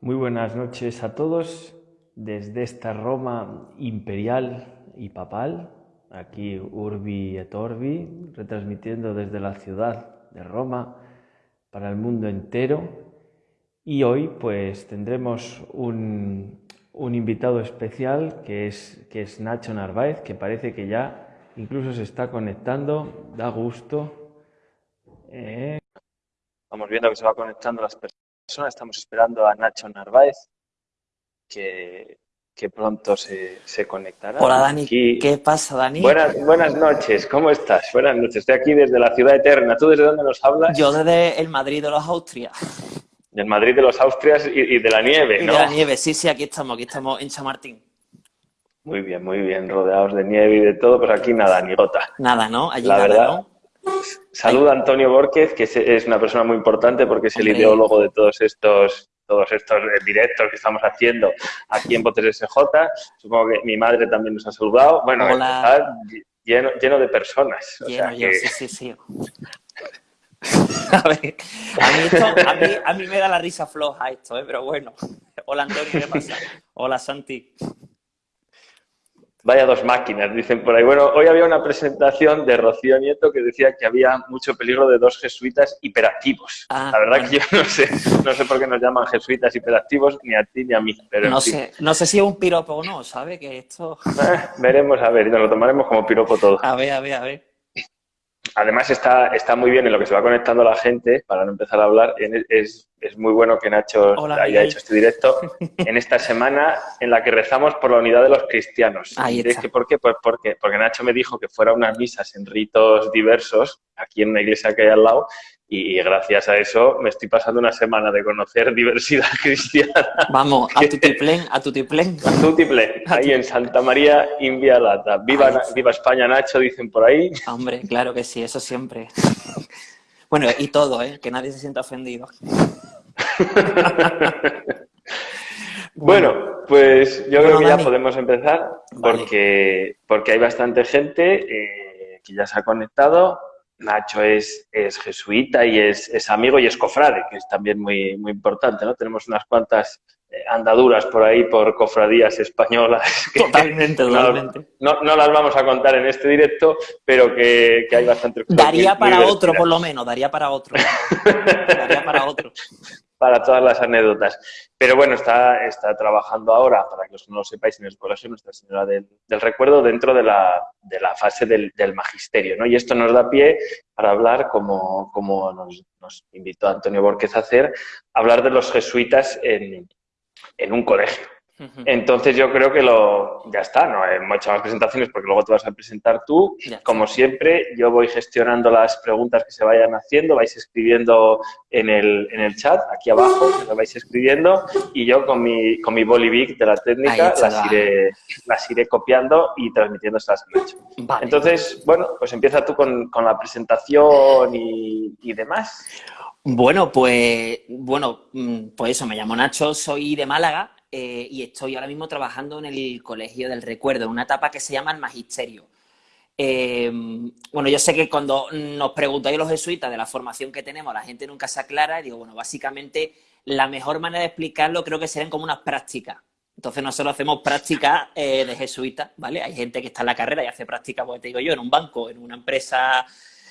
Muy buenas noches a todos desde esta Roma imperial y papal, aquí Urbi et Orbi, retransmitiendo desde la ciudad de Roma para el mundo entero. Y hoy pues tendremos un, invitado especial que es, que es Nacho Narváez, que parece que ya incluso se está conectando, da gusto. Eh, Vamos viendo que se va conectando las personas estamos esperando a Nacho Narváez, que, que pronto se, se, conectará. Hola Dani, ¿qué pasa Dani? Buenas, buenas noches, ¿cómo estás? Buenas noches, estoy aquí desde la ciudad eterna. ¿Tú desde dónde nos hablas? Yo desde el Madrid de los Austrias. Del Madrid de los Austrias y, de la nieve, ¿no? de la nieve, sí, sí, aquí estamos, aquí estamos en Chamartín. Muy bien, muy bien, rodeados de nieve y de todo, pues aquí nada, ni gota. Nada, ¿no? Allí la nada, verdad, ¿no? Saluda a Antonio Borquez, que es una persona muy importante porque es el ideólogo de todos estos todos estos eh, directos que estamos haciendo aquí en Botes SJ. Supongo que mi madre también nos ha saludado. Bueno, está lleno, lleno de personas. Lleno, sí, sí, sí. a, ver, a, mí esto, a, mí, a, mí me da la risa floja esto, ¿eh? pero bueno. Hola Antonio, ¿qué pasa? Hola Santi. Vaya dos máquinas, dicen por ahí. Bueno, hoy había una presentación de Rocío Nieto que decía que había mucho peligro de dos jesuitas hiperactivos. Ah, la verdad que yo no sé, no sé por qué nos llaman jesuitas hiperactivos, ni a ti ni a mí. Pero no, sé, no sé si es un piropo o no, ¿sabe? Que esto... Eh, veremos, a ver, y nos lo tomaremos como piropo todo. A ver, a ver, a ver. Además está, está muy bien en lo que se va conectando la gente, para no empezar a hablar, es, es muy bueno que Nacho haya hecho este directo en esta semana en la que rezamos por la unidad de los cristianos. Que, ¿Por qué? Pues porque, porque Nacho me dijo que fuera unas misas en ritos diversos, aquí en una iglesia que hay al lado, y gracias a eso me estoy pasando una semana de conocer diversidad cristiana. Vamos, a tutiplén, a tutiplén. A tutiplén, ahí en Santa María Invialata. Viva, viva España, Nacho, dicen por ahí. Hombre, claro que sí, eso siempre. Bueno, y todo, ¿eh? Que nadie se sienta ofendido. bueno, pues yo creo que ya podemos empezar porque, porque hay bastante gente eh, que ya se ha conectado Nacho es, es jesuita y es, es, amigo y es cofrade, que es también muy, muy importante, ¿no? Tenemos unas cuantas andaduras por ahí por cofradías españolas. totalmente, totalmente. No, no, las vamos a contar en este directo, pero que, que hay bastante... Daría para otro, por lo menos, daría para otro. daría para otro para todas las anécdotas. Pero bueno, está, está trabajando ahora, para que os no lo sepáis, en el colegio Nuestra Señora del, Recuerdo dentro de la, de la fase del, del, magisterio. ¿no? Y esto nos da pie para hablar, como, como nos, nos, invitó Antonio Borquez a hacer, hablar de los jesuitas en, en un colegio. Entonces yo creo que lo ya está, no hemos hecho más presentaciones porque luego te vas a presentar tú. Como siempre, yo voy gestionando las preguntas que se vayan haciendo, vais escribiendo en el, en el chat, aquí abajo, lo vais escribiendo, y yo con mi, con mi bolivic de la técnica las iré, las iré copiando y transmitiendo estas vale. Entonces, bueno, pues empieza tú con, con la presentación y, y demás. Bueno, pues, bueno, mm, pues eso, me llamo Nacho, soy de Málaga, eh, y estoy ahora mismo trabajando en el Colegio del Recuerdo, en una etapa que se llama el Magisterio. Eh, bueno, yo sé que cuando nos preguntáis los jesuitas de la formación que tenemos, la gente nunca se aclara y digo, bueno, básicamente la mejor manera de explicarlo creo que serían como unas prácticas. Entonces nosotros hacemos prácticas eh, de jesuitas, ¿vale? Hay gente que está en la carrera y hace prácticas, pues te digo yo, en un banco, en una empresa,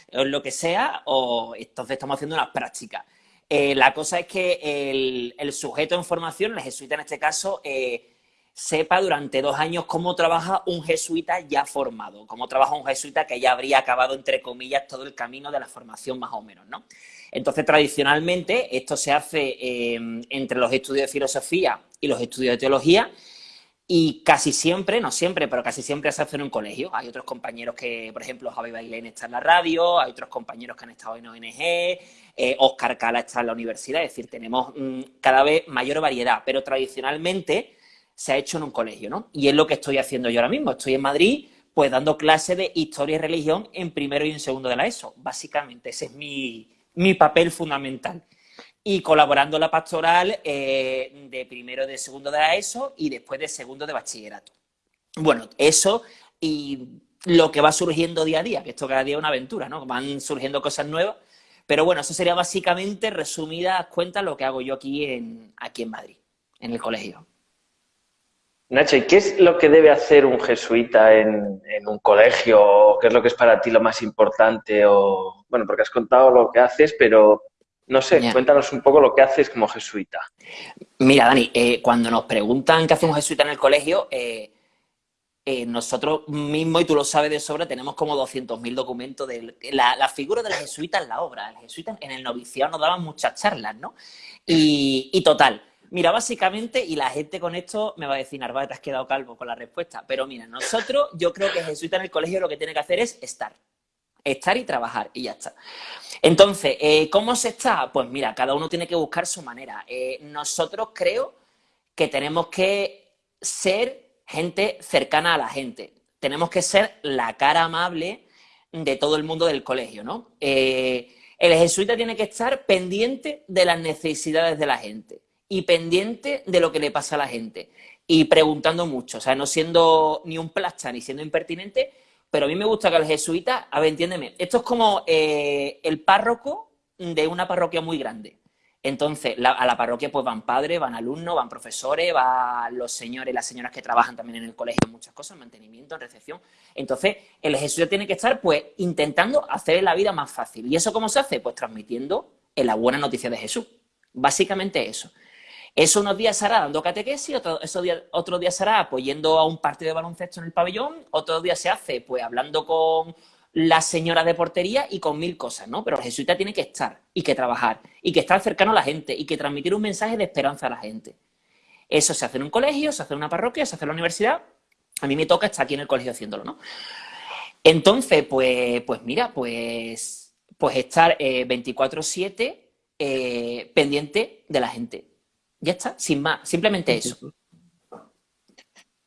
en lo que sea, o entonces estamos haciendo unas prácticas. Eh, la cosa es que el, sujeto en formación, el jesuita en este caso, eh, sepa durante dos años cómo trabaja un jesuita ya formado, cómo trabaja un jesuita que ya habría acabado, entre comillas, todo el camino de la formación más o menos, ¿no? Entonces, tradicionalmente, esto se hace eh, entre los estudios de filosofía y los estudios de teología, y casi siempre, no siempre, pero casi siempre se hace en un colegio. Hay otros compañeros que, por ejemplo, Javi Bailén está en la radio, hay otros compañeros que han estado en ONG, Oscar eh, Cala está en la universidad, es decir, tenemos mm, cada vez mayor variedad, pero tradicionalmente se ha hecho en un colegio, ¿no? Y es lo que estoy haciendo yo ahora mismo. Estoy en Madrid, pues dando clases de historia y religión en primero y en segundo de la ESO. Básicamente, ese es mi, papel fundamental. Y colaborando la pastoral eh, de primero de segundo de la ESO y después de segundo de bachillerato. Bueno, eso y lo que va surgiendo día a día, que esto cada día es una aventura, ¿no? Van surgiendo cosas nuevas pero bueno, eso sería básicamente, resumidas cuentas, lo que hago yo aquí en, aquí en Madrid. en el colegio. Nacho, ¿y qué es lo que debe hacer un jesuita en, un colegio? ¿Qué es lo que es para ti lo más importante? O, bueno, porque has contado lo que haces, pero no sé, cuéntanos un poco lo que haces como jesuita. Mira, Dani, eh, cuando nos preguntan qué hace un jesuita en el colegio, eh, eh, nosotros mismos, y tú lo sabes de sobra, tenemos como 200.000 documentos de la, figura del jesuita en la obra. El jesuita en el noviciado nos daban muchas charlas, ¿no? Y, total, mira, básicamente, y la gente con esto me va a decir, Narváez, te has quedado calvo con la respuesta, pero mira, nosotros, yo creo que jesuita en el colegio lo que tiene que hacer es estar. Estar y trabajar, y ya está. Entonces, eh, ¿cómo se está? Pues mira, cada uno tiene que buscar su manera. Eh, nosotros creo que tenemos que ser gente cercana a la gente. Tenemos que ser la cara amable de todo el mundo del colegio, ¿no? Eh, el jesuita tiene que estar pendiente de las necesidades de la gente y pendiente de lo que le pasa a la gente y preguntando mucho, o sea, no siendo ni un plasta ni siendo impertinente, pero a mí me gusta que el jesuita, a ver, entiéndeme, esto es como eh, el párroco de una parroquia muy grande. Entonces, a la parroquia pues van padres, van alumnos, van profesores, van los señores las señoras que trabajan también en el colegio en muchas cosas, mantenimiento, en recepción. Entonces, el jesuita tiene que estar pues intentando hacer la vida más fácil. ¿Y eso cómo se hace? Pues transmitiendo la buena noticia de Jesús. Básicamente eso. Eso unos días hará dando catequesis, otro, esos días, otros días hará pues yendo a un partido de baloncesto en el pabellón, otros días se hace pues hablando con la señora de portería y con mil cosas, ¿no? Pero el jesuita tiene que estar y que trabajar y que estar cercano a la gente y que transmitir un mensaje de esperanza a la gente. Eso se hace en un colegio, se hace en una parroquia, se hace en la universidad. A mí me toca estar aquí en el colegio haciéndolo, ¿no? Entonces, pues, pues mira, pues, pues estar 24-7 eh, eh, pendiente de la gente. Ya está, sin más, simplemente eso.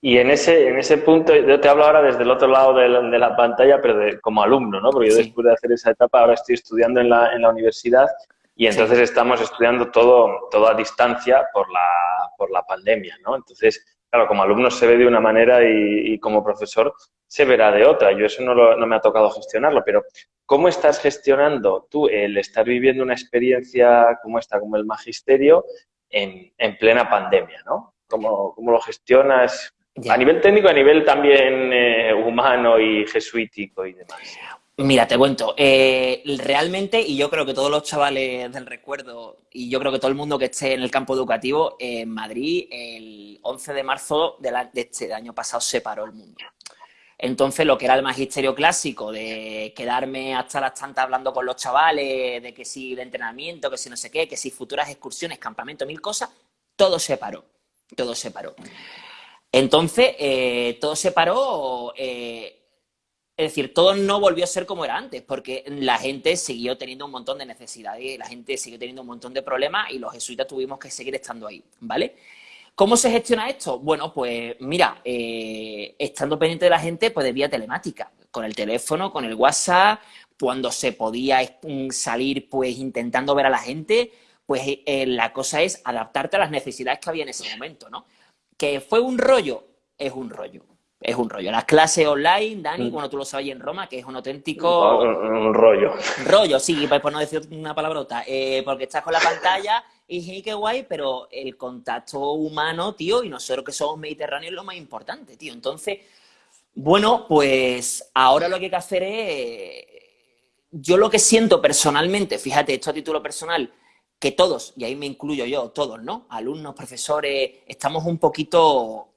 Y en ese, en ese punto, yo te hablo ahora desde el otro lado de la, pantalla, pero como alumno, ¿no? Porque yo después de hacer esa etapa ahora estoy estudiando en la, en la universidad y entonces estamos estudiando todo, todo a distancia por la, por la pandemia, ¿no? Entonces, claro, como alumno se ve de una manera y, como profesor se verá de otra. Yo eso no, no me ha tocado gestionarlo, pero ¿cómo estás gestionando tú el estar viviendo una experiencia como esta, como el magisterio, en, en plena pandemia, ¿no? ¿Cómo, ¿Cómo, lo gestionas? A nivel técnico, a nivel también eh, humano y jesuítico y demás. Mira, te cuento, eh, realmente, y yo creo que todos los chavales del recuerdo, y yo creo que todo el mundo que esté en el campo educativo, en Madrid, el 11 de marzo de, este año pasado se paró el mundo. Entonces, lo que era el magisterio clásico, de quedarme hasta las tantas hablando con los chavales, de que si de entrenamiento, que si no sé qué, que si futuras excursiones, campamento, mil cosas, todo se paró, todo se paró. Entonces, eh, todo se paró, eh, es decir, todo no volvió a ser como era antes, porque la gente siguió teniendo un montón de necesidades, la gente siguió teniendo un montón de problemas y los jesuitas tuvimos que seguir estando ahí, ¿vale? ¿Cómo se gestiona esto? Bueno, pues mira, eh, estando pendiente de la gente, pues de vía telemática, con el teléfono, con el WhatsApp, cuando se podía salir, pues intentando ver a la gente, pues la cosa es adaptarte a las necesidades que había en ese momento, ¿no? Que fue un rollo, es un rollo. Es un rollo. Las clases online, Dani, bueno, mm. tú lo sabes en Roma, que es un auténtico... Un, rollo. Rollo, sí, por no decir una palabrota. Eh, porque estás con la pantalla y qué guay, pero el contacto humano, tío, y nosotros que somos mediterráneos es lo más importante, tío. Entonces, bueno, pues ahora lo que hay que hacer es... Yo lo que siento personalmente, fíjate, esto a título personal, que todos, y ahí me incluyo yo, todos, ¿no? Alumnos, profesores, estamos un poquito,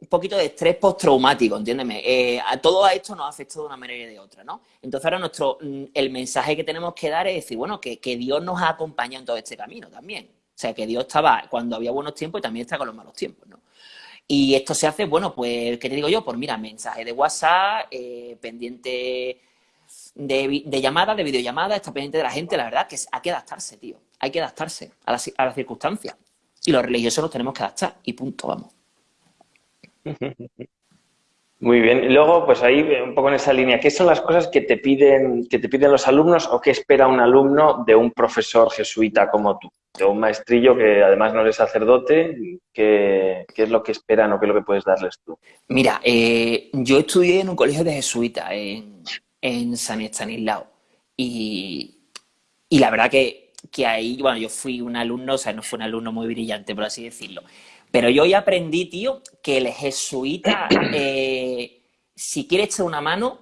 un poquito de estrés postraumático, entiéndeme. Eh, a todo esto nos ha afectado de una manera y de otra, ¿no? Entonces ahora nuestro, mm, el mensaje que tenemos que dar es decir, bueno, que, Dios nos ha acompañado en todo este camino también. O sea, que Dios estaba cuando había buenos tiempos y también está con los malos tiempos, ¿no? Y esto se hace, bueno, pues, ¿qué te digo yo? Pues mira, mensaje de WhatsApp, eh, pendiente de, llamada, de videollamada, está pendiente de la gente, la verdad que hay que adaptarse, tío. Hay que adaptarse a las, a las circunstancias. Y los religiosos nos tenemos que adaptar y punto, vamos. Muy bien. Y luego, pues ahí, un poco en esa línea, ¿qué son las cosas que te piden, que te piden los alumnos o qué espera un alumno de un profesor jesuita como tú? De un maestrillo que además no es sacerdote, ¿qué, es lo que esperan o qué es lo que puedes darles tú? Mira, eh, yo estudié en un colegio de jesuita, en, en San Estanislao. Y, y la verdad que que ahí, bueno, yo fui un alumno, o sea, no fue un alumno muy brillante, por así decirlo. Pero yo hoy aprendí, tío, que el jesuita, eh, si quiere echar una mano,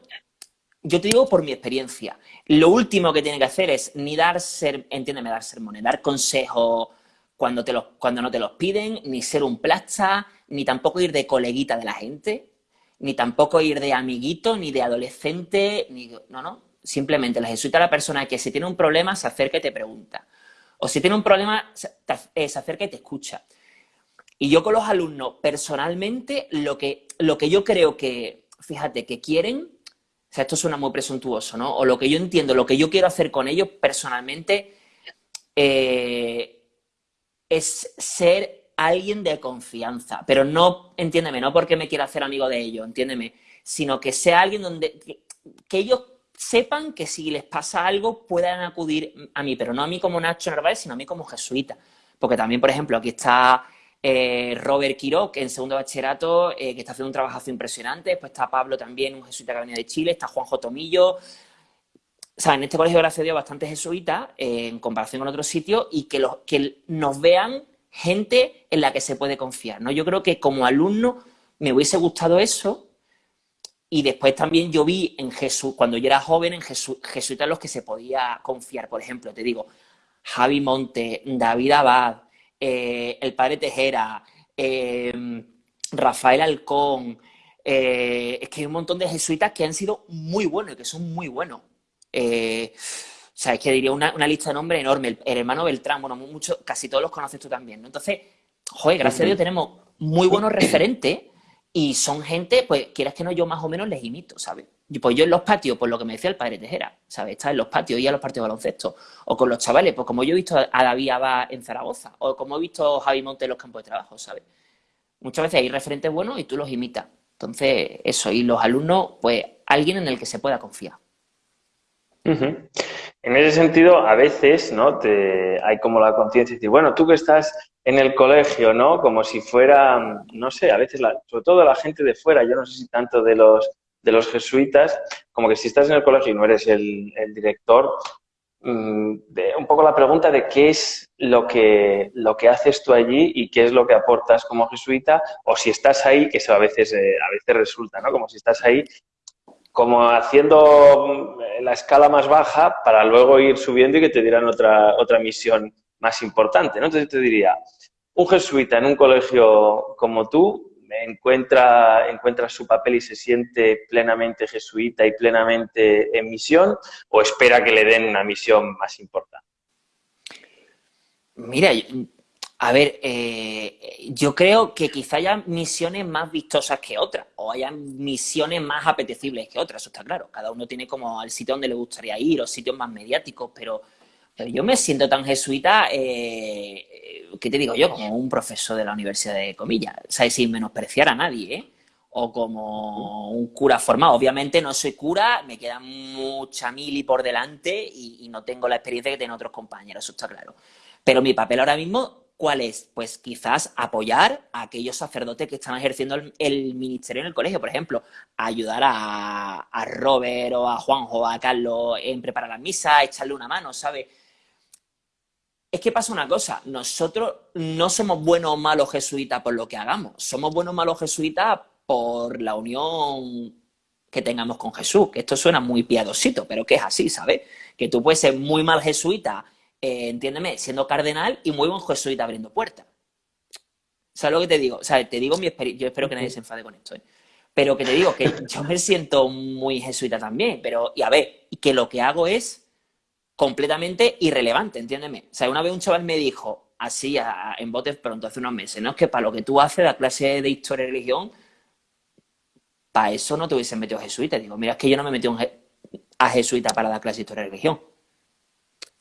yo te digo por mi experiencia, lo último que tiene que hacer es ni dar, ser, entiéndeme, dar sermones, dar consejos cuando, te los, cuando no te los piden, ni ser un plasta, ni tampoco ir de coleguita de la gente, ni tampoco ir de amiguito, ni de adolescente, ni... No, no, simplemente la jesuita es la persona que si tiene un problema se acerca y te pregunta. O si tiene un problema se acerca y te escucha. Y yo con los alumnos, personalmente, lo que, lo que yo creo que, fíjate, que quieren o sea, esto suena muy presuntuoso, ¿no? O lo que yo entiendo, lo que yo quiero hacer con ellos personalmente eh, es ser alguien de confianza. Pero no, entiéndeme, no porque me quiera hacer amigo de ellos, entiéndeme, sino que sea alguien donde que, ellos sepan que si les pasa algo puedan acudir a mí, pero no a mí como Nacho Narváez, sino a mí como jesuita. Porque también, por ejemplo, aquí está eh, Robert Quiroc en segundo bachillerato, eh, que está haciendo un trabajo impresionante. Después está Pablo también, un jesuita que venía de Chile. Está Juanjo Tomillo. O en este colegio, gracias a Dios, bastante jesuita eh, en comparación con otros sitios y que, los, que nos vean gente en la que se puede confiar. ¿no? Yo creo que como alumno me hubiese gustado eso. Y después también yo vi en Jesús, cuando yo era joven, en jesuitas los que se podía confiar. Por ejemplo, te digo, Javi Monte, David Abad, eh, el padre Tejera, eh, Rafael Alcón, eh, es que hay un montón de jesuitas que han sido muy buenos y que son muy buenos. O sea, es que diría una, lista de nombres enorme. El, hermano Beltrán, bueno, mucho, casi todos los conoces tú también, ¿no? Entonces, joder, gracias a Dios tenemos muy buenos referentes y son gente, pues, quieras que no, yo más o menos les imito, ¿sabes? pues yo en los patios, pues lo que me decía el padre Tejera, ¿sabes? Está en los patios y a los partidos de baloncesto. O con los chavales, pues como yo he visto a David Abba en Zaragoza. O como he visto a Javi Monte en los campos de trabajo, ¿sabes? Muchas veces hay referentes buenos y tú los imitas. Entonces, eso. Y los alumnos, pues alguien en el que se pueda confiar. En ese sentido, a veces, ¿no? Te, hay como la conciencia de decir, bueno, tú que estás en el colegio, ¿no? Como si fuera, no sé, a veces, sobre todo la gente de fuera, yo no sé si tanto de los de los jesuitas, como que si estás en el colegio y no eres el, director, mm, un poco la pregunta de qué es lo que, lo que haces tú allí y qué es lo que aportas como jesuita, o si estás ahí, que eso a veces, eh, a veces resulta, ¿no? Como si estás ahí como haciendo mm, la escala más baja para luego ir subiendo y que te dieran otra, otra misión más importante, ¿no? Entonces te diría, un jesuita en un colegio como tú, encuentra, encuentra su papel y se siente plenamente jesuita y plenamente en misión o espera que le den una misión más importante? Mira, a ver, eh, yo creo que quizá haya misiones más vistosas que otras, o haya misiones más apetecibles que otras, eso está claro. Cada uno tiene como el sitio donde le gustaría ir, o sitios más mediáticos, pero, yo me siento tan jesuita eh, ¿qué te digo yo? Como un profesor de la Universidad de Comillas, ¿sabes? Sin menospreciar a nadie, ¿eh? O como un cura formado. Obviamente no soy cura, me queda mucha mili por delante y, no tengo la experiencia que tienen otros compañeros, eso está claro. Pero mi papel ahora mismo, ¿cuál es? Pues quizás apoyar a aquellos sacerdotes que están ejerciendo el, ministerio en el colegio, por ejemplo, ayudar a, a Robert o a Juanjo a Carlos en preparar la misa, echarle una mano, ¿sabes? Es que pasa una cosa, nosotros no somos buenos o malos jesuitas por lo que hagamos, somos buenos o malos jesuitas por la unión que tengamos con Jesús, esto suena muy piadosito, pero que es así, ¿sabes? Que tú puedes ser muy mal jesuita, eh, entiéndeme, siendo cardenal y muy buen jesuita abriendo puertas. ¿Sabes lo que te digo? O sea, te digo mi experiencia, yo espero que nadie se enfade con esto, ¿eh? Pero que te digo que yo me siento muy jesuita también, pero, y a ver, que lo que hago es completamente irrelevante, entiéndeme. O sea, una vez un chaval me dijo, así, en botes pronto, hace unos meses, no es que para lo que tú haces, la clase de historia y religión, para eso no te hubiesen metido jesuita. Digo, mira, es que yo no me metí a jesuita para dar clase de historia y religión.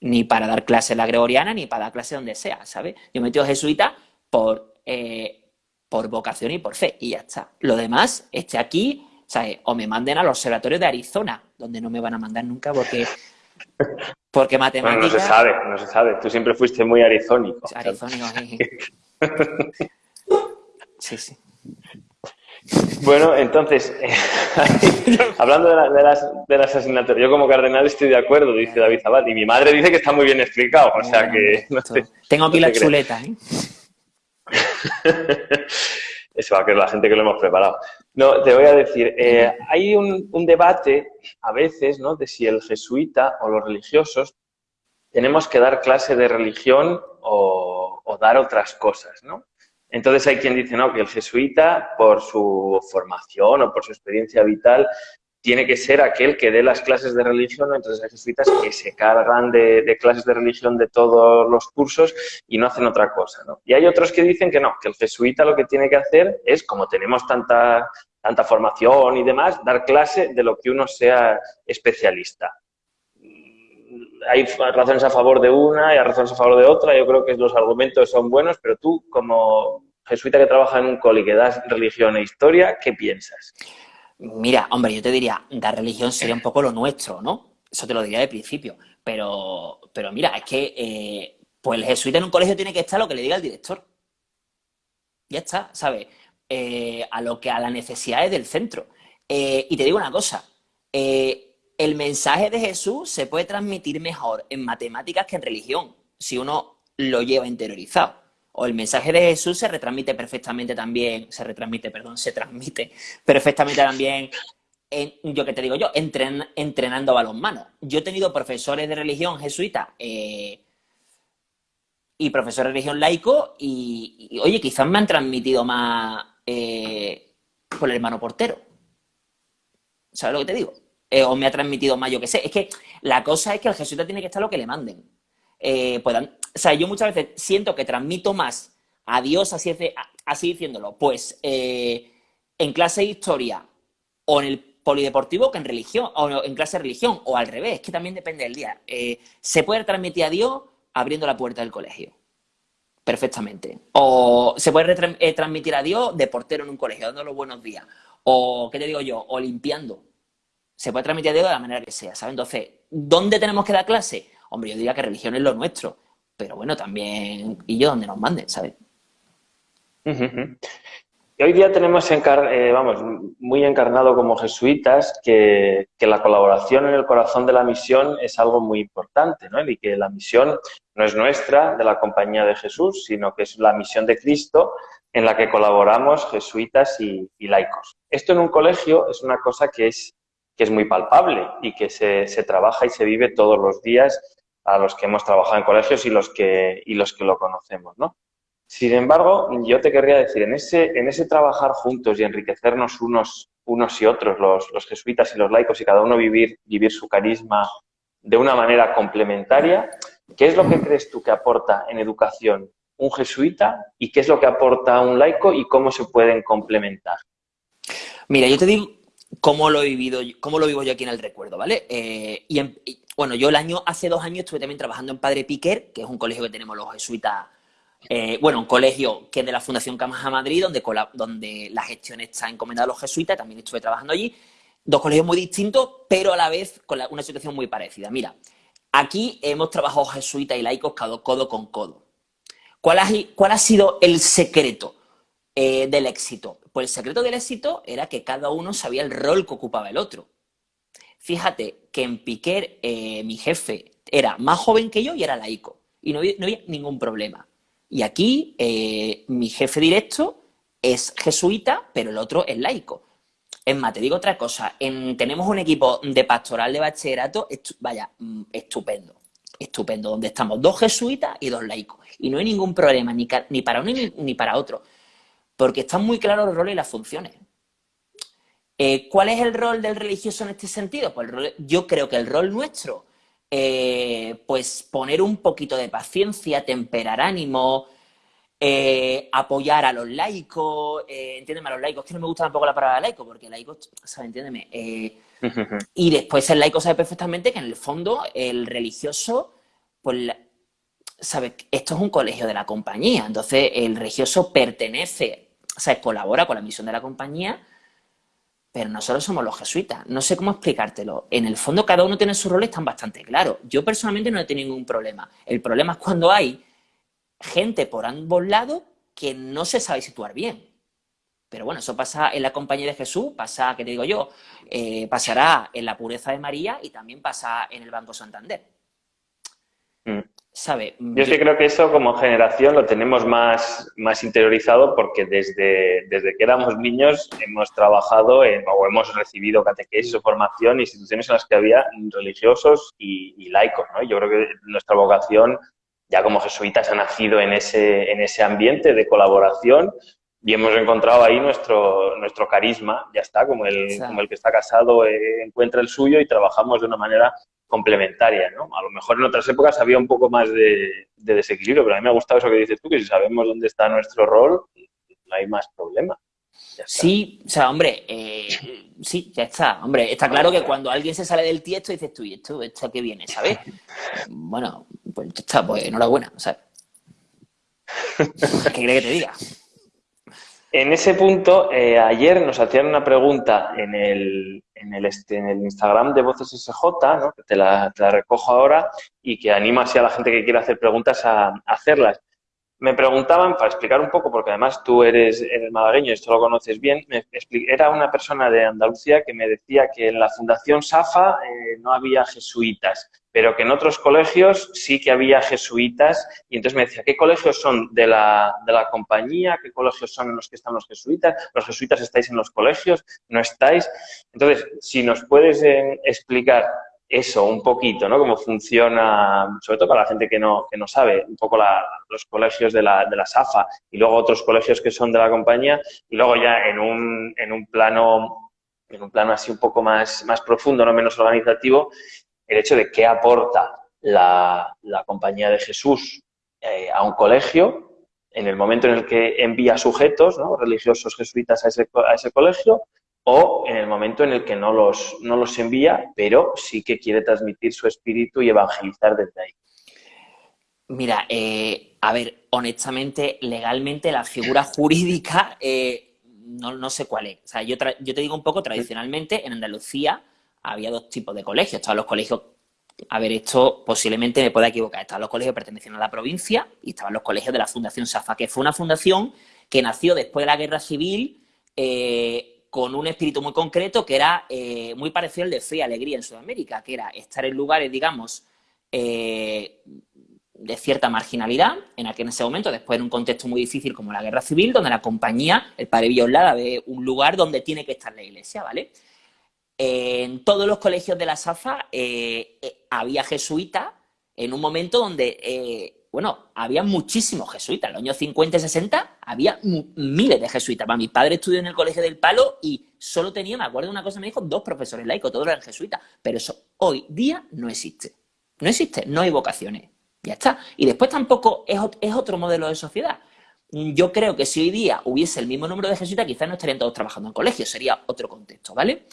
Ni para dar clase en la gregoriana, ni para dar clase donde sea, ¿sabes? Yo me metí a jesuita por, eh, por vocación y por fe, y ya está. Lo demás, esté aquí, ¿sabes? O me manden al observatorio de Arizona, donde no me van a mandar nunca porque porque matemáticas... no se sabe, no se sabe. Tú siempre fuiste muy arizónico. Arizónico, sí. sí, sí. Bueno, entonces, hablando de, las, de las asignaturas, yo como cardenal estoy de acuerdo, dice David Abad, y mi madre dice que está muy bien explicado, o sea que... Tengo aquí la chuleta, ¿eh? Eso va a creer la gente que lo hemos preparado. No, te voy a decir, eh, hay un, debate a veces, ¿no?, de si el jesuita o los religiosos tenemos que dar clase de religión o, o dar otras cosas, ¿no? Entonces hay quien dice, no, que el jesuita, por su formación o por su experiencia vital, tiene que ser aquel que dé las clases de religión, entonces hay jesuitas que se cargan de, clases de religión de todos los cursos y no hacen otra cosa. ¿no? Y hay otros que dicen que no, que el jesuita lo que tiene que hacer es, como tenemos tanta, tanta formación y demás, dar clase de lo que uno sea especialista. Hay razones a favor de una y hay razones a favor de otra, yo creo que los argumentos son buenos, pero tú, como jesuita que trabaja en un coli que das religión e historia, ¿qué piensas? Mira, hombre, yo te diría, dar religión sería un poco lo nuestro, ¿no? Eso te lo diría de principio. Pero, pero mira, es que eh, pues el jesuita en un colegio tiene que estar lo que le diga el director. Ya está, ¿sabes? Eh, a lo que a las necesidades del centro. Eh, y te digo una cosa, el mensaje de Jesús se puede transmitir mejor en matemáticas que en religión, si uno lo lleva interiorizado o el mensaje de Jesús se retransmite perfectamente también, se retransmite, perdón, se transmite perfectamente también, en, yo que te digo yo, entren, entrenando balonmano. Yo he tenido profesores de religión jesuita eh, y profesores de religión laico y, oye, quizás me han transmitido más eh, por el hermano portero. ¿Sabes lo que te digo? Eh, o me ha transmitido más, yo que sé. Es que la cosa es que el jesuita tiene que estar lo que le manden. puedan, o sea, yo muchas veces siento que transmito más a Dios así, así diciéndolo, pues eh, en clase de historia o en el polideportivo que en religión, o en clase de religión, o al revés, que también depende del día. Eh, se puede transmitir a Dios abriendo la puerta del colegio. Perfectamente. O se puede eh, transmitir a Dios de portero en un colegio, dando los buenos días. O, ¿qué te digo yo? O limpiando. Se puede transmitir a Dios de la manera que sea, ¿sabes? Entonces, ¿dónde tenemos que dar clase? Hombre, yo diría que religión es lo nuestro pero bueno, también y yo donde nos manden, ¿sabes? Y hoy día tenemos, eh, vamos, muy encarnado como jesuitas que, la colaboración en el corazón de la misión es algo muy importante, ¿no? Y que la misión no es nuestra, de la compañía de Jesús, sino que es la misión de Cristo en la que colaboramos jesuitas y, laicos. Esto en un colegio es una cosa que es, que es muy palpable y que se, se trabaja y se vive todos los días a los que hemos trabajado en colegios y los que, y los que lo conocemos, ¿no? Sin embargo, yo te querría decir, en ese, en ese trabajar juntos y enriquecernos unos, unos y otros, los, los jesuitas y los laicos, y cada uno vivir, vivir su carisma de una manera complementaria, ¿qué es lo que crees tú que aporta en educación un jesuita y qué es lo que aporta un laico y cómo se pueden complementar? Mira, yo te digo cómo lo he vivido, cómo lo vivo yo aquí en el recuerdo, ¿vale? Eh, y, bueno, yo el año, hace dos años estuve también trabajando en Padre Piquer, que es un colegio que tenemos los jesuitas, eh, bueno, un colegio que es de la Fundación Camaja Madrid, donde, donde la gestión está encomendada a los jesuitas, también estuve trabajando allí. Dos colegios muy distintos, pero a la vez con una situación muy parecida. Mira, aquí hemos trabajado jesuitas y laicos codo con codo. ¿Cuál ha, cuál ha sido el secreto eh, del éxito? Pues el secreto del éxito era que cada uno sabía el rol que ocupaba el otro. Fíjate que en Piquer eh, mi jefe era más joven que yo y era laico. Y no había, ningún problema. Y aquí eh, mi jefe directo es jesuita, pero el otro es laico. Es más, te digo otra cosa. tenemos un equipo de pastoral de bachillerato, vaya, mm, estupendo. Estupendo, donde estamos dos jesuitas y dos laicos. Y no hay ningún problema, ni, para uno ni para otro. Porque están muy claros los roles y las funciones. Eh, ¿Cuál es el rol del religioso en este sentido? Pues yo creo que el rol nuestro, eh, pues poner un poquito de paciencia, temperar ánimo, eh, apoyar a los laicos, entiéndeme a los laicos, que no me gusta tampoco la palabra laico, porque laico, ¿sabes? Entiéndeme. y después el laico sabe perfectamente que en el fondo el religioso, pues, sabe, esto es un colegio de la compañía, entonces el religioso pertenece, o sea, colabora con la misión de la compañía, pero nosotros somos los jesuitas. No sé cómo explicártelo. En el fondo cada uno tiene su rol, están bastante claros. Yo personalmente no he tenido ningún problema. El problema es cuando hay gente por ambos lados que no se sabe situar bien. Pero bueno, eso pasa en la compañía de Jesús, pasa, ¿qué te digo yo? Eh, pasará en la pureza de María y también pasa en el Banco Santander. Mm. ¿Sabe? Yo sí creo que eso como generación lo tenemos más, más interiorizado porque desde, desde que éramos niños hemos trabajado en, o hemos recibido catequesis o formación en instituciones en las que había religiosos y, y laicos. ¿no? Yo creo que nuestra vocación ya como jesuitas ha nacido en ese, en ese ambiente de colaboración y hemos encontrado ahí nuestro, nuestro carisma, ya está, como el, como el que está casado eh, encuentra el suyo y trabajamos de una manera complementaria, ¿no? A lo mejor en otras épocas había un poco más de, desequilibrio, pero a mí me ha gustado eso que dices tú, que si sabemos dónde está nuestro rol, no hay más problema. Sí, o sea, hombre, eh, sí, ya está. Hombre, está claro que cuando alguien se sale del tiesto dices tú, ¿y esto, esto qué viene, sabes? Bueno, pues ya está, pues enhorabuena, ¿sabes? ¿Qué crees que te diga? En ese punto, eh, ayer nos hacían una pregunta en el, en el, este, en el Instagram de Voces SJ, ¿no? que te la, recojo ahora y que anima así a la gente que quiera hacer preguntas a, hacerlas. Me preguntaban, para explicar un poco, porque además tú eres, eres malagueño y esto lo conoces bien, era una persona de Andalucía que me decía que en la Fundación SAFA eh, no había jesuitas pero que en otros colegios sí que había jesuitas y entonces me decía, ¿qué colegios son de la, de la compañía? ¿Qué colegios son en los que están los jesuitas? ¿Los jesuitas estáis en los colegios? ¿No estáis? Entonces, si nos puedes eh, explicar eso un poquito, ¿no? Cómo funciona, sobre todo para la gente que no, que no sabe, un poco los colegios de la, de la SAFA y luego otros colegios que son de la compañía y luego ya en un, en un plano en un plano así un poco más, más profundo, no menos organizativo, el hecho de qué aporta la, Compañía de Jesús eh, a un colegio en el momento en el que envía sujetos religiosos jesuitas a ese, a ese colegio o en el momento en el que no los, no los envía, pero sí que quiere transmitir su espíritu y evangelizar desde ahí. Mira, eh, a ver, honestamente, legalmente la figura jurídica eh, no, sé cuál es. O sea, yo, yo te digo un poco, tradicionalmente en Andalucía había dos tipos de colegios. Estaban los colegios, a ver, esto posiblemente me pueda equivocar, estaban los colegios pertenecían a la provincia y estaban los colegios de la Fundación SAFA, que fue una fundación que nació después de la Guerra Civil eh, con un espíritu muy concreto que era eh, muy parecido al de Fe y Alegría en Sudamérica, que era estar en lugares, digamos, eh, de cierta marginalidad, en aquel en ese momento, después en un contexto muy difícil como la guerra civil, donde la compañía, el padre Villolada, ve un lugar donde tiene que estar la iglesia, ¿vale? en todos los colegios de la SAFA eh, había jesuitas en un momento donde, bueno, había muchísimos jesuitas. En los años 50 y 60 había miles de jesuitas. mi padre estudió en el Colegio del Palo y solo tenía, me acuerdo de una cosa, me dijo, dos profesores laicos, todos eran jesuitas. Pero eso hoy día no existe. No existe, no hay vocaciones. Ya está. Y después tampoco es, es otro modelo de sociedad. Yo creo que si hoy día hubiese el mismo número de jesuitas, quizás no estarían todos trabajando en colegios, sería otro contexto, ¿vale?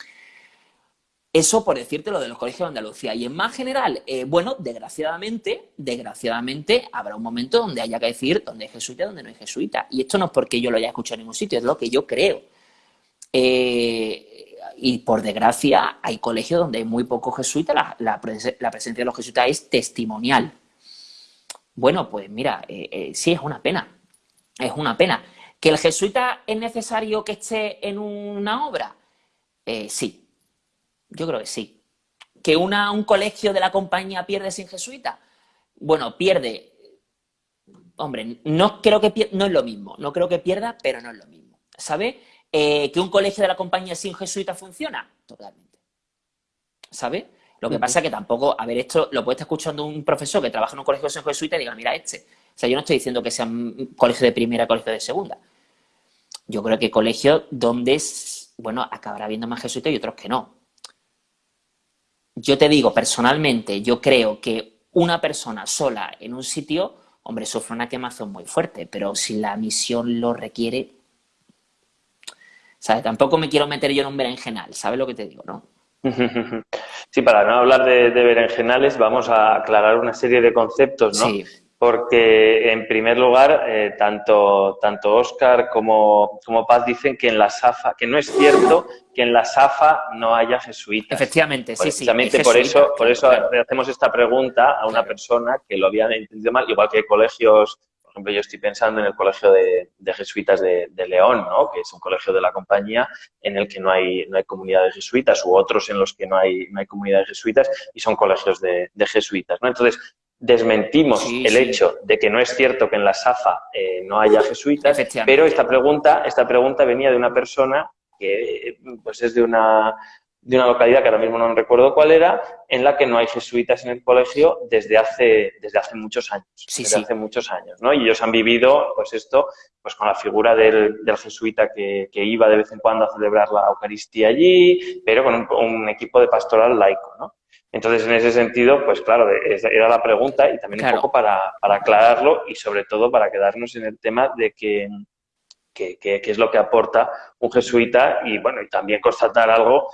Eso por decirte lo de los colegios de Andalucía. Y en más general, eh, bueno, desgraciadamente, desgraciadamente habrá un momento donde haya que decir dónde es jesuita dónde no es jesuita. Y esto no es porque yo lo haya escuchado en ningún sitio, es lo que yo creo. Eh, y por desgracia, hay colegios donde hay muy pocos jesuitas, la, presencia de los jesuitas es testimonial. Bueno, pues mira, eh, sí, es una pena. Es una pena. ¿Que el jesuita es necesario que esté en una obra? sí, yo creo que sí. ¿Que una, un colegio de la compañía pierde sin jesuita? Bueno, pierde. Hombre, no creo que no es lo mismo. No creo que pierda, pero no es lo mismo. ¿Sabe? Eh, ¿Que un colegio de la compañía sin jesuita funciona? Totalmente. ¿Sabe? Lo que pasa es que tampoco, a ver, esto lo puede estar escuchando un profesor que trabaja en un colegio sin jesuita y diga, mira, este. O sea, yo no estoy diciendo que sea un colegio de primera, colegio de segunda. Yo creo que colegios donde, bueno, acabará habiendo más jesuitas y otros que no yo te digo, personalmente, yo creo que una persona sola en un sitio, hombre, sufre una quemazón muy fuerte, pero si la misión lo requiere, ¿sabes? Tampoco me quiero meter yo en un berenjenal, ¿sabes lo que te digo, no? Sí, para no hablar de, de berenjenales, vamos a aclarar una serie de conceptos, ¿no? Sí porque en primer lugar, eh, tanto, tanto Oscar como, como Paz dicen que en la SAFA, que no es cierto que en la SAFA no haya jesuitas. Efectivamente, sí, sí. Precisamente por eso, por eso hacemos esta pregunta a una persona que lo había entendido mal, igual que hay colegios, ejemplo, yo estoy pensando en el colegio de, jesuitas de, León, ¿no? que es un colegio de la compañía en el que no hay, no hay comunidad de jesuitas, u otros en los que no hay, no hay comunidad de jesuitas y son colegios de, jesuitas. ¿no? Entonces, desmentimos el hecho de que no es cierto que en la SAFA eh, no haya jesuitas, pero esta pregunta, esta pregunta venía de una persona que pues es de una de una localidad que ahora mismo no recuerdo cuál era, en la que no hay jesuitas en el colegio desde hace, desde hace muchos años. Sí, desde hace muchos años, ¿no? Y ellos han vivido, pues esto, pues con la figura del, jesuita que, iba de vez en cuando a celebrar la Eucaristía allí, pero con un, equipo de pastoral laico, ¿no? Entonces, en ese sentido, pues claro, era la pregunta y también un poco para, para aclararlo y sobre todo para quedarnos en el tema de que, qué es lo que aporta un jesuita y, bueno, y también constatar algo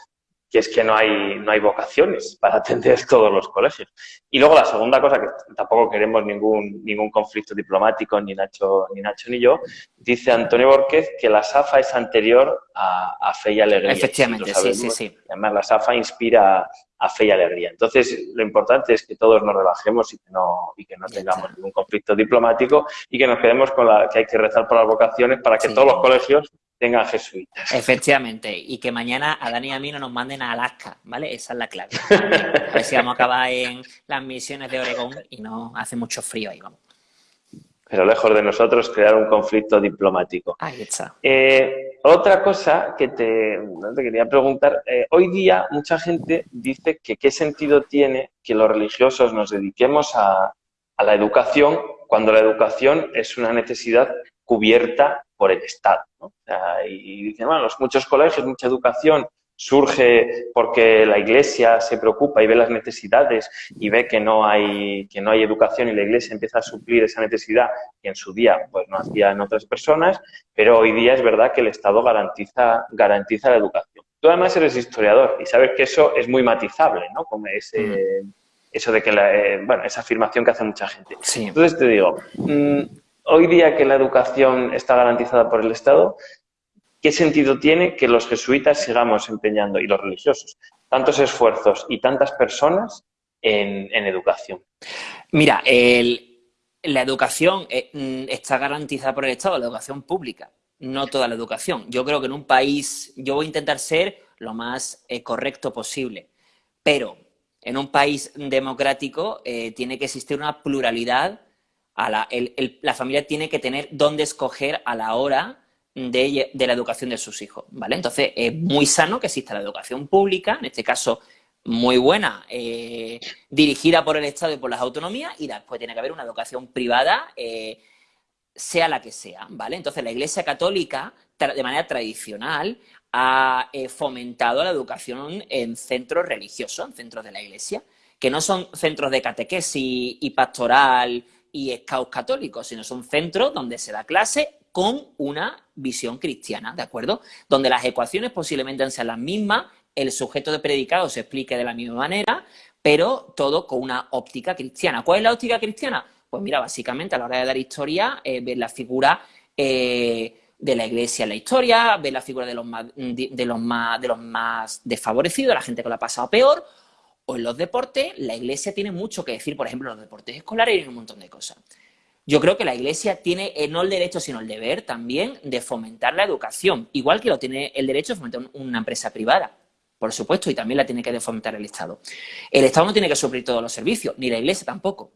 que es que no hay, no hay vocaciones para atender todos los colegios. Y luego la segunda cosa, que tampoco queremos ningún, ningún conflicto diplomático, ni Nacho, ni Nacho ni yo, dice Antonio Borquez que la SAFA es anterior a, a Fe y Alegría. Efectivamente, sí, sí, sí. Además, la SAFA inspira a fe y alegría. Entonces, lo importante es que todos nos relajemos y que no, y que no tengamos ningún conflicto diplomático y que nos quedemos con la que hay que rezar por las vocaciones para que todos los colegios tengan jesuitas. Efectivamente, y que mañana a Dani y a mí no nos manden a Alaska, ¿vale? Esa es la clave. A ver si vamos a acabar en las misiones de Oregón y no hace mucho frío ahí, vamos. Pero lejos de nosotros crear un conflicto diplomático. Ahí está. Eh, otra cosa que te, te quería preguntar, eh, hoy día mucha gente dice que qué sentido tiene que los religiosos nos dediquemos a, a la educación cuando la educación es una necesidad cubierta por el Estado. y, dicen, bueno, los muchos colegios, mucha educación surge porque la Iglesia se preocupa y ve las necesidades y ve que no hay que no hay educación y la Iglesia empieza a suplir esa necesidad que en su día pues no hacían otras personas, pero hoy día es verdad que el Estado garantiza garantiza la educación. Tú además eres historiador y sabes que eso es muy matizable, ¿no? Como ese, mm. eso de que la, eh, bueno, esa afirmación que hace mucha gente. Entonces te digo, mm, hoy día que la educación está garantizada por el Estado, ¿qué sentido tiene que los jesuitas sigamos empeñando, y los religiosos, tantos esfuerzos y tantas personas en, educación? Mira, la educación eh, mm, está garantizada por el Estado, la educación pública, no toda la educación. Yo creo que en un país, yo voy a intentar ser lo más eh, correcto posible, pero en un país democrático eh, tiene que existir una pluralidad la, familia tiene que tener dónde escoger a la hora de, la educación de sus hijos, ¿vale? Entonces, es muy sano que exista la educación pública, en este caso muy buena, eh, dirigida por el Estado y por las autonomías, y después tiene que haber una educación privada, eh, sea la que sea, ¿vale? Entonces, la Iglesia Católica, de manera tradicional, ha eh, fomentado la educación en centros religiosos, en centros de la Iglesia, que no son centros de catequesis y pastoral y scouts católicos, sino son centros donde se da clase con una visión cristiana, ¿de acuerdo? Donde las ecuaciones posiblemente sean las mismas, el sujeto de predicado se explique de la misma manera, pero todo con una óptica cristiana. ¿Cuál es la óptica cristiana? Pues mira, básicamente a la hora de dar historia, eh, ver la figura eh, de la iglesia en la historia, ver la figura de los más, de, los más, de los más desfavorecidos, la gente que lo ha pasado peor, o en los deportes, la iglesia tiene mucho que decir, por ejemplo, en los deportes escolares y en un montón de cosas. Yo creo que la iglesia tiene eh, no el derecho, sino el deber también de fomentar la educación, igual que lo tiene el derecho de fomentar una empresa privada, por supuesto, y también la tiene que fomentar el Estado. El Estado no tiene que suplir todos los servicios, ni la iglesia tampoco.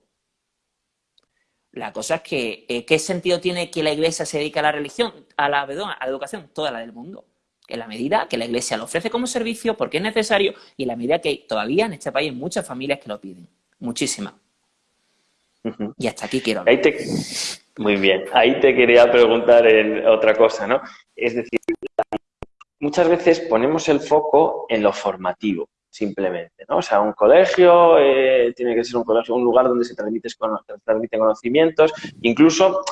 La cosa es que, eh, ¿qué sentido tiene que la iglesia se dedique a la religión, a la, a la educación? Toda la del mundo en la medida que la Iglesia lo ofrece como servicio, porque es necesario, y en la medida que todavía en este país hay muchas familias que lo piden. Muchísimas. Y hasta aquí quiero hablar. Muy bien. Ahí te quería preguntar en otra cosa, ¿no? Es decir, muchas veces ponemos el foco en lo formativo, simplemente, ¿no? O sea, un colegio eh, tiene que ser un colegio, un lugar donde se, transmiten conocimientos, incluso,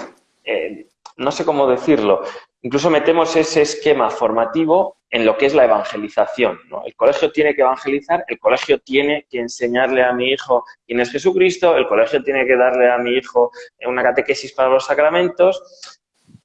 eh, no sé cómo decirlo, Incluso metemos ese esquema formativo en lo que es la evangelización. El colegio tiene que evangelizar, el colegio tiene que enseñarle a mi hijo quién es Jesucristo, el colegio tiene que darle a mi hijo una catequesis para los sacramentos.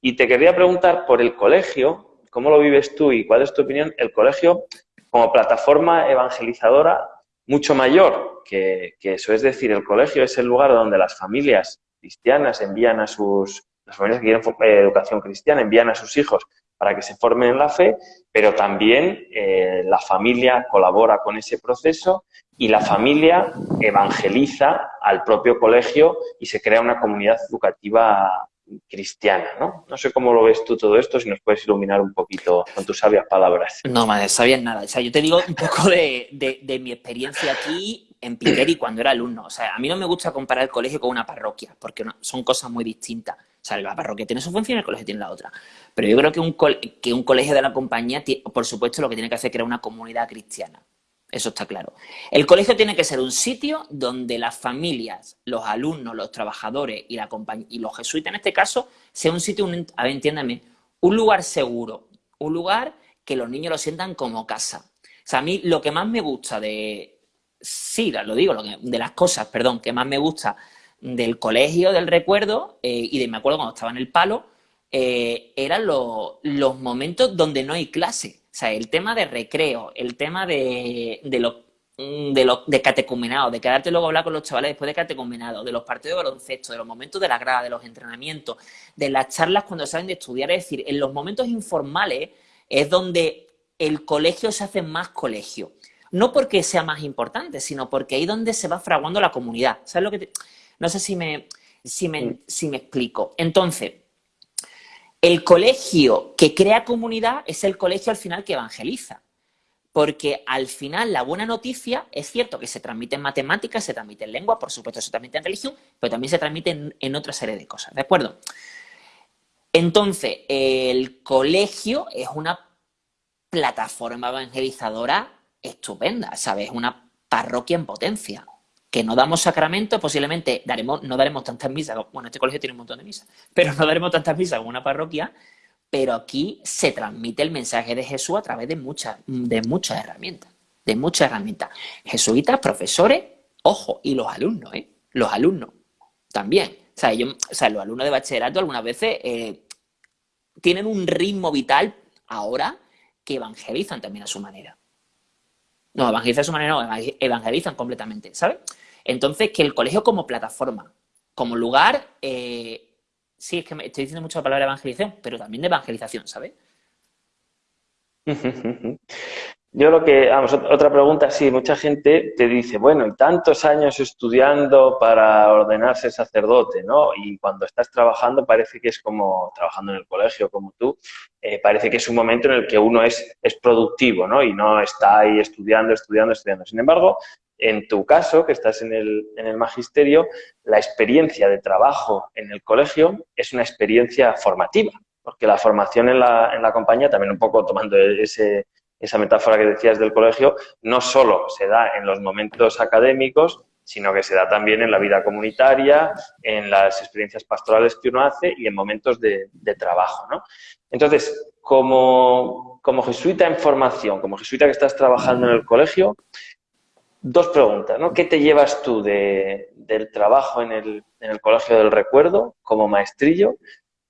Y te quería preguntar por el colegio, ¿cómo lo vives tú y cuál es tu opinión? El colegio como plataforma evangelizadora mucho mayor que, que eso. Es decir, el colegio es el lugar donde las familias cristianas envían a sus, las familias que quieren eh, educación cristiana envían a sus hijos para que se formen en la fe, pero también eh, la familia colabora con ese proceso y la familia evangeliza al propio colegio y se crea una comunidad educativa cristiana, ¿no? No sé cómo lo ves tú todo esto, si nos puedes iluminar un poquito con tus sabias palabras. No, madre, sabias nada. O sea, yo te digo un poco de, de, mi experiencia aquí en Piqueri cuando era alumno. O sea, a mí no me gusta comparar el colegio con una parroquia, porque son cosas muy distintas. O sea, la parroquia tiene su función y el colegio tiene la otra. Pero yo creo que un, que un colegio de la compañía, por supuesto, lo que tiene que hacer es crear una comunidad cristiana. Eso está claro. El colegio tiene que ser un sitio donde las familias, los alumnos, los trabajadores y, la y los jesuitas en este caso, sea un sitio, a ver, entiéndame, un lugar seguro, un lugar que los niños lo sientan como casa. O sea, a mí lo que más me gusta de, sí, lo digo, lo de las cosas, perdón, que más me gusta del colegio, del recuerdo, eh, y de me acuerdo cuando estaba en el palo, eh, eran los momentos donde no hay clase. O sea, el tema de recreo, el tema de, de lo, mm, de, lo, de catecumenado, de quedarte luego a hablar con los chavales después de catecumenado, de los partidos de baloncesto, de los momentos de la grada, de los entrenamientos, de las charlas cuando salen de estudiar. Es decir, en los momentos informales es donde el colegio se hace más colegio. No porque sea más importante, sino porque ahí es donde se va fraguando la comunidad. ¿Sabes lo que No sé si me, si me, si me explico. Entonces, el colegio que crea comunidad es el colegio al final que evangeliza. Porque al final la buena noticia es cierto que se transmite en matemáticas, se transmite en lengua, por supuesto se transmite en religión, pero también se transmite en, otra serie de cosas, ¿de acuerdo? Entonces, el colegio es una plataforma evangelizadora estupenda, ¿sabes? Una parroquia en potencia que no damos sacramento, posiblemente daremos, no daremos tantas misas, bueno, este colegio tiene un montón de misas, pero no daremos tantas misas como una parroquia, pero aquí se transmite el mensaje de Jesús a través de muchas, de muchas herramientas, de muchas herramientas. Jesuitas, profesores, ojo, y los alumnos, ¿eh? Los alumnos también. O sea, los alumnos de bachillerato algunas veces eh, tienen un ritmo vital ahora que evangelizan también a su manera. No, evangelizan a su manera, no, evangelizan completamente, ¿sabes? Entonces, que el colegio como plataforma, como lugar, eh, sí, es que me estoy diciendo mucho la palabra evangelización, pero también de evangelización, ¿sabes? Yo lo que, vamos, otra pregunta, sí, mucha gente te dice, bueno, y tantos años estudiando para ordenarse sacerdote, ¿no? Y cuando estás trabajando parece que es como, trabajando en el colegio como tú, eh, parece que es un momento en el que uno es, es productivo, ¿no? Y no está ahí estudiando, estudiando, estudiando. Sin embargo, en tu caso, que estás en el, en el magisterio, la experiencia de trabajo en el colegio es una experiencia formativa, porque la formación en la, en la compañía, también un poco tomando ese esa metáfora que decías del colegio, no solo se da en los momentos académicos, sino que se da también en la vida comunitaria, en las experiencias pastorales que uno hace y en momentos de, trabajo. ¿no? Entonces, como, como, jesuita en formación, como jesuita que estás trabajando en el colegio, dos preguntas. ¿no? ¿Qué te llevas tú del trabajo en el, en el colegio del recuerdo como maestrillo?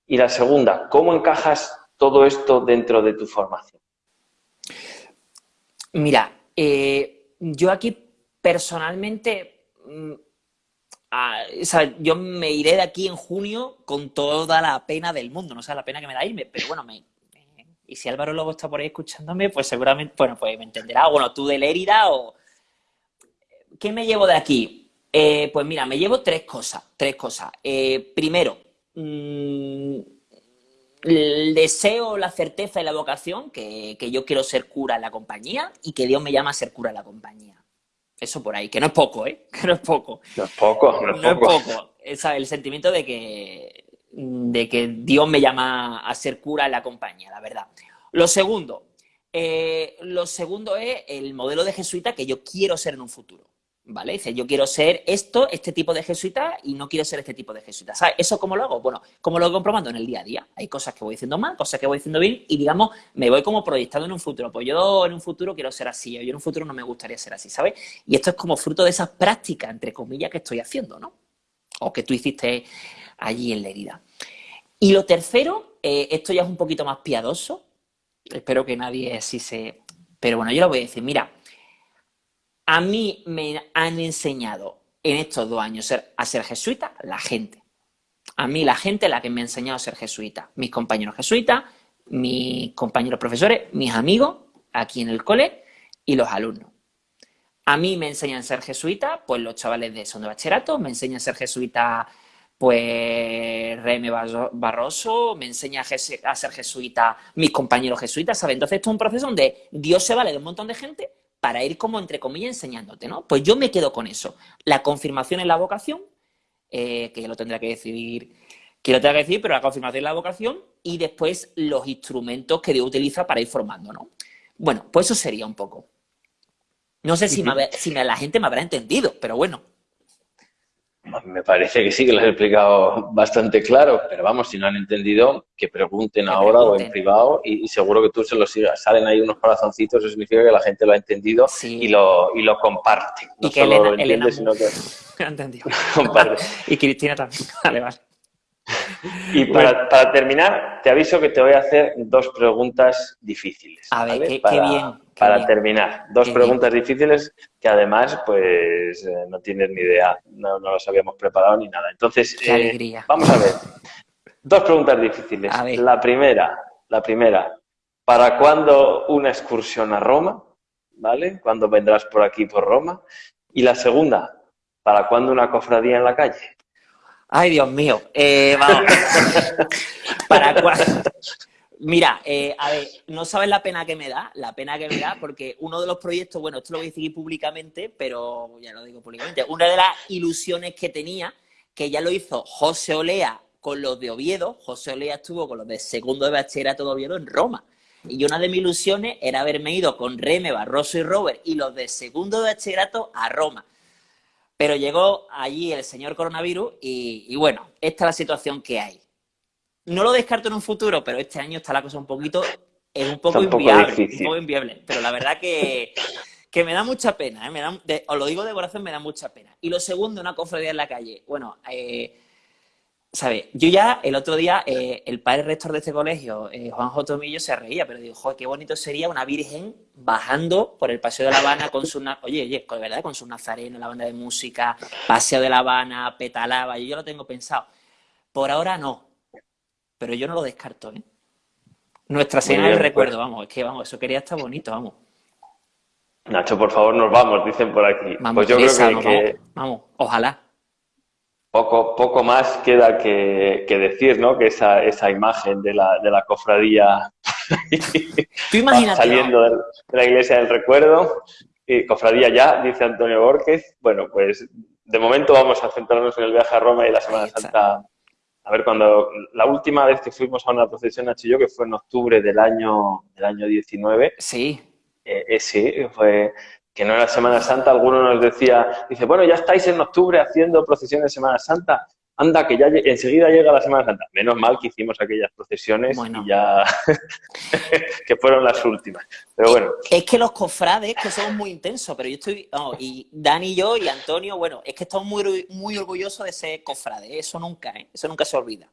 Y la segunda, ¿cómo encajas todo esto dentro de tu formación? Mira, eh, yo aquí personalmente, mm, yo me iré de aquí en junio con toda la pena del mundo, no sé la pena que me da irme, pero bueno, y si Álvaro Lobo está por ahí escuchándome, pues seguramente, bueno, pues me entenderá, bueno, tú de Lérida o... ¿Qué me llevo de aquí? Eh, pues mira, me llevo tres cosas, tres cosas. Eh, primero, mmm, el deseo, la certeza y la vocación que, yo quiero ser cura en la compañía y que Dios me llama a ser cura en la compañía. Eso por ahí, que no es poco, ¿eh? Que no es poco. No es poco, no es no poco. Es poco. el sentimiento de que, de que Dios me llama a ser cura en la compañía, la verdad. Lo segundo, eh, lo segundo es el modelo de jesuita que yo quiero ser en un futuro. ¿Vale? Dice, yo quiero ser esto, este tipo de jesuita y no quiero ser este tipo de jesuita. ¿Sabes? ¿Eso cómo lo hago? Bueno, como lo voy comprobando en el día a día. Hay cosas que voy diciendo mal, cosas que voy diciendo bien y, digamos, me voy como proyectando en un futuro. Pues yo en un futuro quiero ser así, o yo en un futuro no me gustaría ser así, ¿sabes? Y esto es como fruto de esas prácticas, entre comillas, que estoy haciendo, ¿no? O que tú hiciste allí en la herida. Y lo tercero, eh, esto ya es un poquito más piadoso. Espero que nadie así se... Pero bueno, yo lo voy a decir. Mira, a mí me han enseñado en estos dos años a ser jesuita la gente. A mí la gente la que me ha enseñado a ser jesuita, mis compañeros jesuitas, mis compañeros profesores, mis amigos aquí en el cole y los alumnos. A mí me enseñan a ser jesuita, pues los chavales de de bachillerato, me enseñan a ser jesuita, pues Reme Barroso, me enseña a ser jesuita mis compañeros jesuitas, ¿sabes? Entonces esto es un proceso donde Dios se vale de un montón de gente para ir como, entre comillas, enseñándote, ¿no? Pues yo me quedo con eso. La confirmación en la vocación, eh, que lo tendrá que decidir, que lo tendrá que decir, pero la confirmación en la vocación y después los instrumentos que Dios utiliza para ir formando, ¿no? Bueno, pues eso sería un poco. No sé si, la gente me habrá entendido, pero bueno. Me parece que sí que lo he explicado bastante claro, pero vamos, si no han entendido, que pregunten ahora o en privado y, seguro que tú se lo sigas. Salen ahí unos corazoncitos, eso significa que la gente lo ha entendido y, lo, y lo comparte. y que Elena, lo entiende, sino que... entendido. y Cristina también. Vale, vale. Y para, terminar, te aviso que te voy a hacer dos preguntas difíciles. A ver, qué, para, bien. para terminar, dos preguntas difíciles que además, pues, eh, no tienes ni idea, no, no las habíamos preparado ni nada. Entonces, eh, vamos a ver. Dos preguntas difíciles. La primera, la primera, ¿para cuándo una excursión a Roma? ¿Vale? ¿Cuándo vendrás por aquí, por Roma? Y la segunda, ¿para cuándo una cofradía en la calle? Ay, Dios mío. Eh, vamos. ¿Para Mira, eh, a ver, no sabes la pena que me da, la pena que me da, porque uno de los proyectos, bueno, esto lo voy a decir públicamente, pero ya lo digo públicamente, una de las ilusiones que tenía, que ya lo hizo José Olea con los de Oviedo, José Olea estuvo con los de segundo de bachillerato de Oviedo en Roma. Y una de mis ilusiones era haberme ido con Reme, Barroso y Robert y los de segundo de bachillerato a Roma. Pero llegó allí el señor coronavirus y, bueno, esta es la situación que hay. No lo descarto en un futuro, pero este año está la cosa un poquito, es un poco, inviable, un poco inviable. Pero la verdad que, que me da mucha pena, ¿eh? me da, os lo digo de corazón, me da mucha pena. Y lo segundo, una cofradía en la calle. Bueno, eh, ¿Sabes? Yo ya el otro día, eh, el padre rector de este colegio, eh, Juan J. Tomillo, se reía, pero dijo, joder, qué bonito sería una virgen bajando por el Paseo de La Habana con su, oye, oye, con verdad, con su nazareno, la banda de música, Paseo de La Habana, petalaba, yo, yo lo tengo pensado. Por ahora no, pero yo no lo descarto, ¿eh? Nuestra Señora del pues. Recuerdo, vamos, es que vamos, eso quería estar bonito, vamos. Nacho, por favor, nos vamos, dicen por aquí. Vamos, pues yo creo que, vamos, ojalá. Poco, poco más queda que, decir, ¿no? Que esa, esa imagen de la, de la cofradía saliendo de la iglesia del recuerdo, y cofradía ya, dice Antonio Borges. Bueno, pues de momento vamos a centrarnos en el viaje a Roma y la Semana Santa. A ver, cuando la última vez que fuimos a una procesión a Chilló, que fue en octubre del año, del año 19. Sí. Eh, eh, sí, fue, que no era Semana Santa, alguno nos decía, dice, bueno, ya estáis en octubre haciendo procesiones de Semana Santa, anda, que ya enseguida llega la Semana Santa. Menos mal que hicimos aquellas procesiones y ya, que fueron las últimas. Pero bueno. Es que los cofrades, que somos muy intensos, pero yo estoy, y Dani y yo y Antonio, bueno, es que estamos muy, muy orgullosos de ser cofrades, eso nunca, ¿eh? eso nunca se olvida.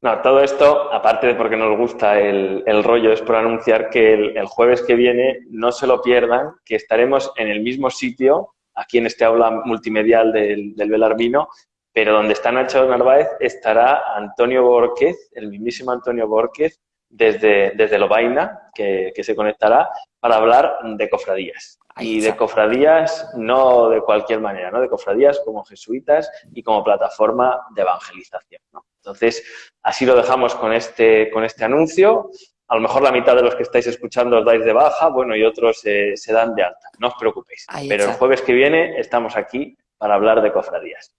No, todo esto, aparte de porque nos gusta el, rollo, es por anunciar que el, jueves que viene no se lo pierdan, que estaremos en el mismo sitio, aquí en este aula multimedial del, del Belarmino, pero donde está Nacho Narváez estará Antonio Borquez, el mismísimo Antonio Borquez, desde, desde Lobaina, que, que se conectará para hablar de cofradías. Y de cofradías no de cualquier manera, ¿no? De cofradías como jesuitas y como plataforma de evangelización, ¿no? Entonces, así lo dejamos con este, con este anuncio. A lo mejor la mitad de los que estáis escuchando os dais de baja, bueno, y otros se dan de alta. No os preocupéis. Pero el jueves que viene estamos aquí para hablar de cofradías.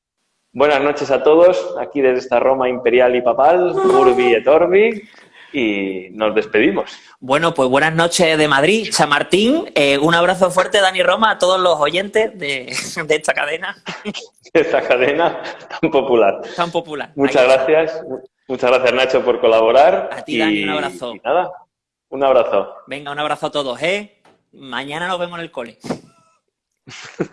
Buenas noches a todos, aquí desde esta Roma imperial y papal, Urbi et Orbi, y nos despedimos. Bueno, pues buenas noches de Madrid, Chamartín. Eh, un abrazo fuerte, Dani Roma, a todos los oyentes de, de esta cadena. De esta cadena tan popular. Tan popular. Muchas gracias. Muchas gracias, Nacho, por colaborar. A ti, Dani, un abrazo. nada, un abrazo. Venga, un abrazo a todos, ¿eh? Mañana nos vemos en el cole.